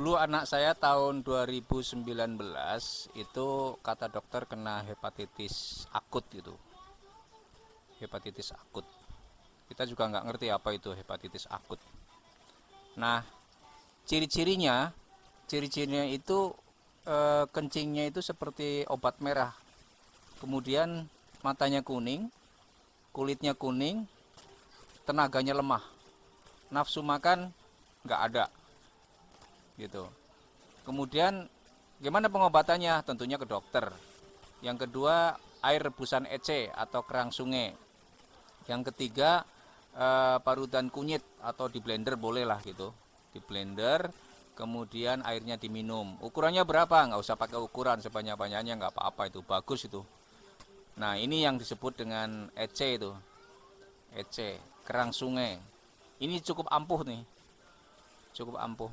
dulu anak saya tahun 2019 itu kata dokter kena hepatitis akut gitu. Hepatitis akut. Kita juga nggak ngerti apa itu hepatitis akut. Nah ciri-cirinya ciri-cirinya itu e, kencingnya itu seperti obat merah. Kemudian matanya kuning kulitnya kuning tenaganya lemah. Nafsu makan nggak ada gitu. Kemudian gimana pengobatannya? Tentunya ke dokter. Yang kedua air rebusan ece atau kerang sungai. Yang ketiga eh, parutan kunyit atau di blender boleh lah gitu. Di blender kemudian airnya diminum. Ukurannya berapa? Nggak usah pakai ukuran sebanyak banyaknya nggak apa-apa itu. Bagus itu. Nah ini yang disebut dengan ece itu. Ece kerang sungai. Ini cukup ampuh nih. Cukup ampuh